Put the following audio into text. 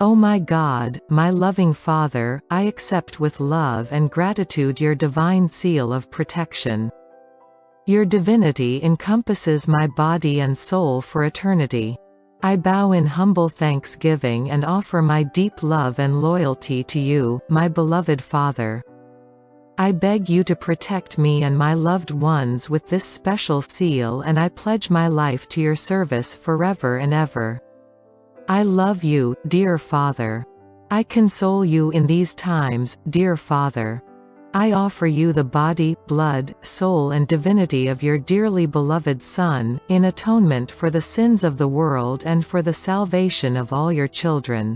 O my God, my loving Father, I accept with love and gratitude your divine seal of protection. Your divinity encompasses my body and soul for eternity. I bow in humble thanksgiving and offer my deep love and loyalty to you, my beloved Father. I beg you to protect me and my loved ones with this special seal and I pledge my life to your service forever and ever. I love you, dear Father. I console you in these times, dear Father. I offer you the body, blood, soul and divinity of your dearly beloved Son, in atonement for the sins of the world and for the salvation of all your children.